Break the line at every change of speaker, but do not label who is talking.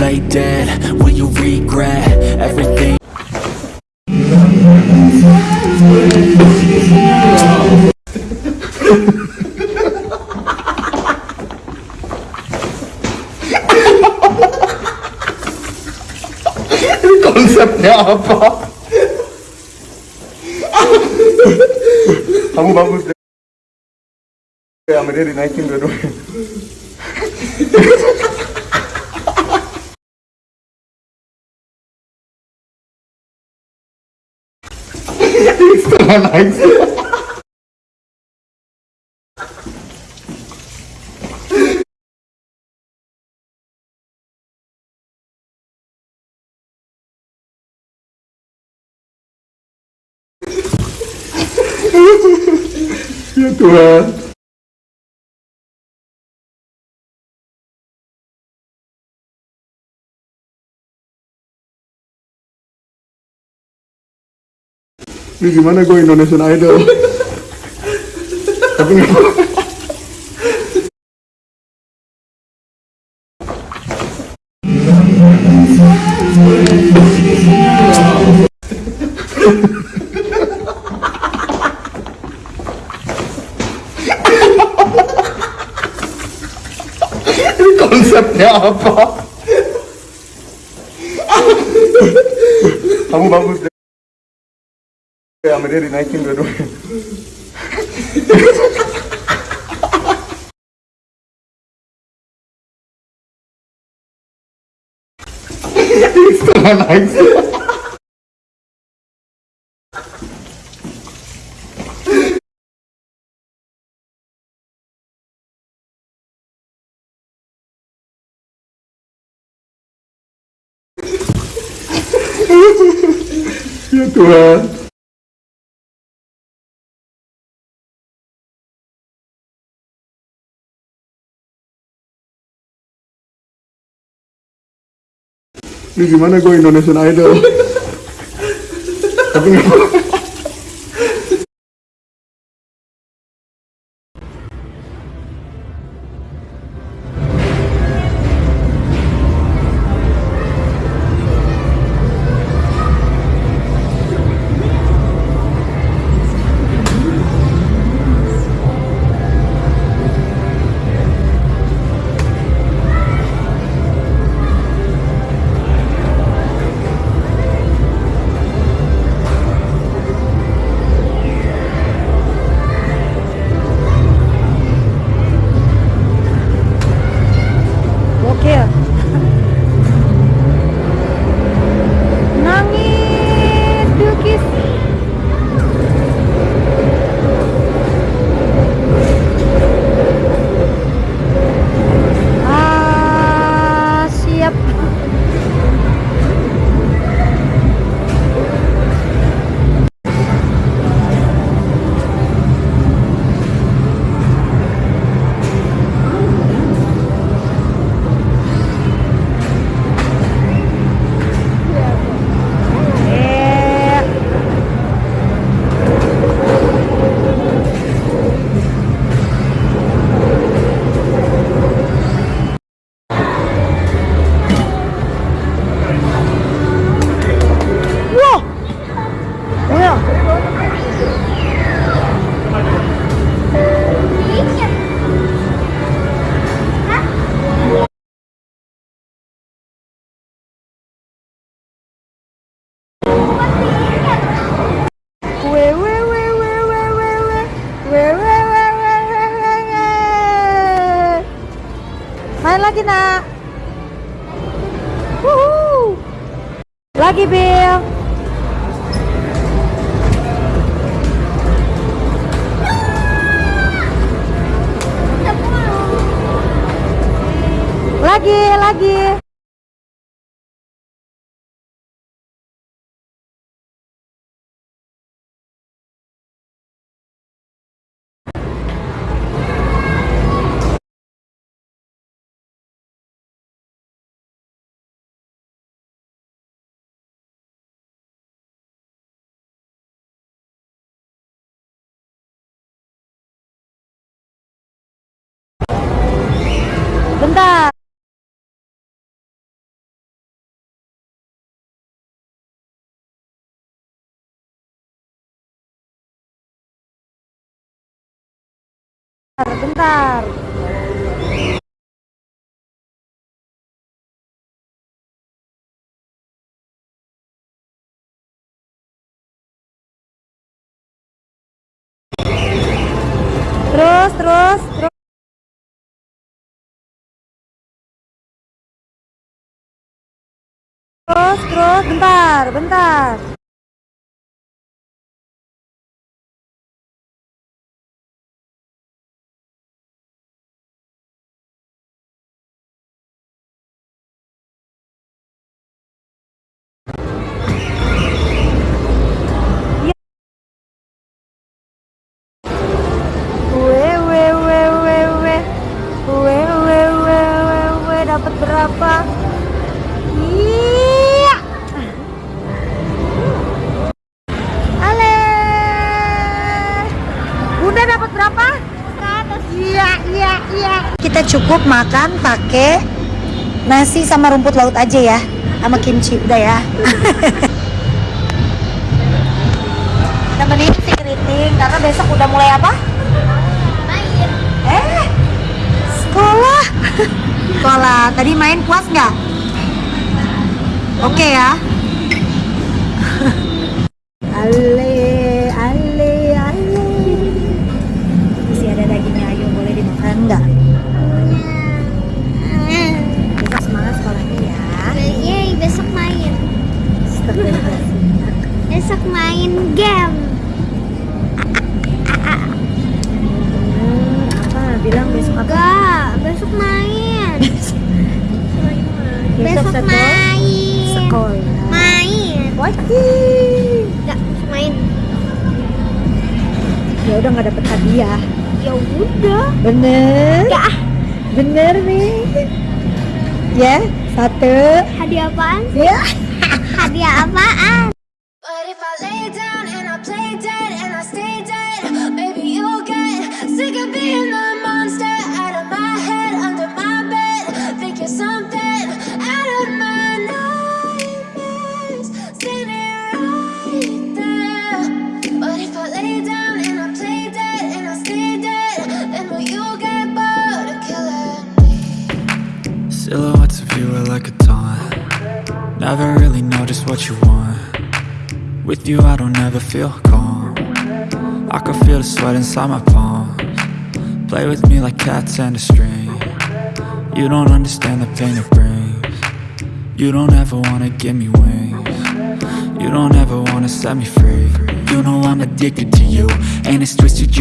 lay dead? Will you regret everything?
konsepnya apa kamu bagus deh ya sama He's still alive. Ya Tuhan ini gimana gue Indonesian Idol? Tapi nggak- konsepnya apa? Kamu bagus deh I'm really 1922. nice. ya Tuhan ini gimana gue Indonesian Idol? Tapi nggak-
Love. Bentar.
Terus, terus, terus. Terus, terus, bentar, bentar. Berapa? Iya. Ale. Bunda dapat berapa? 100. Iya, iya, iya. Kita cukup makan pakai nasi sama rumput laut aja ya, sama kimchi udah ya. Temenin si keriting karena besok udah mulai apa? Sekolah. sekolah. Tadi main puas nggak? Oke ya. ale, ale, ale. Masih ada dagingnya, ayo boleh dimakan nggak? Besok semangat sekolahnya ya.
Yeay, besok main. Besok main game.
Hmm, apa? Bilang besok apa?
Enggak, besok main. besok
sekolah.
main.
Sekolah.
Main.
Wajib.
Enggak, main.
Ya udah nggak dapet hadiah.
Ya udah.
Bener?
Enggak, ah.
Bener nih. Ya, satu.
hadiah apaan?
Ya.
Hadiah apaan?
But if I lay down and I play dead and I stay dead, maybe you'll get sick of being the
Never really know just what you want. With you I don't ever feel calm. I can feel the sweat inside my palms. Play with me like cats and a string. You don't understand the pain it brings. You don't ever wanna give me wings. You don't ever wanna set me free. You know I'm addicted to you And it's twisted you